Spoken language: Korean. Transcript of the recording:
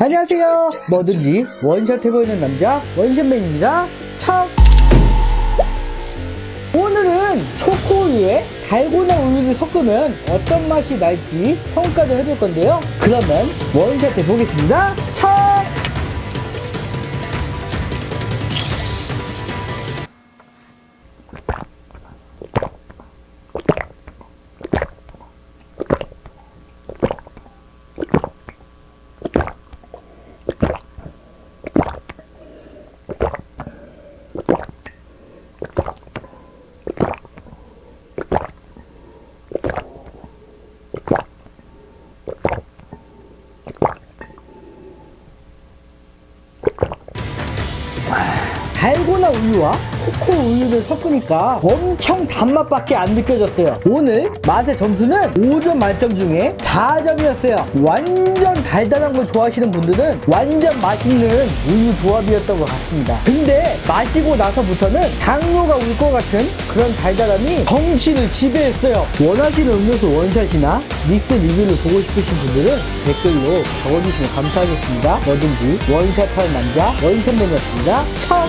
안녕하세요. 뭐든지 원샷 해보이는 남자 원샷맨입니다. 참. 오늘은 초코우유에 달고나 우유를 섞으면 어떤 맛이 날지 평가를 해볼 건데요. 그러면 원샷 해보겠습니다. 참. 달고나 우유와 코코 우유를 섞으니까 엄청 단맛밖에 안 느껴졌어요. 오늘 맛의 점수는 5점 만점 중에 4점이었어요. 완전 달달한 걸 좋아하시는 분들은 완전 맛있는 우유 조합이었던 것 같습니다. 근데 마시고 나서부터는 당뇨가 올 것 같은 그런 달달함이 정신을 지배했어요. 원하시는 음료수 원샷이나 믹스 리뷰를 보고 싶으신 분들은 댓글로 적어주시면 감사하겠습니다. 뭐든지 원샷하는 남자 원샷맨이었습니다. 참!